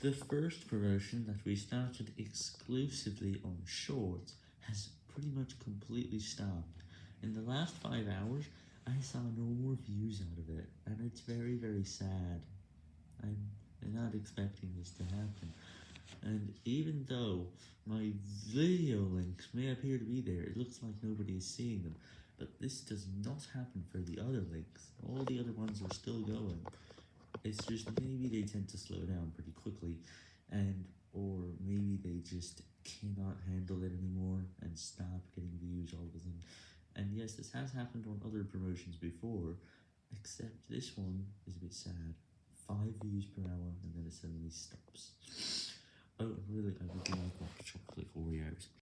The first promotion that we started exclusively on shorts has pretty much completely stopped. In the last 5 hours, I saw no more views out of it, and it's very very sad. I'm not expecting this to happen, and even though my video links may appear to be there, it looks like nobody is seeing them, but this does not happen for the other links, all the other ones are still going. It's just maybe they tend to slow down pretty quickly, and or maybe they just cannot handle it anymore and stop getting views all of a sudden. And yes, this has happened on other promotions before, except this one is a bit sad. 5 views per hour and then it suddenly stops. Oh, really, I would like.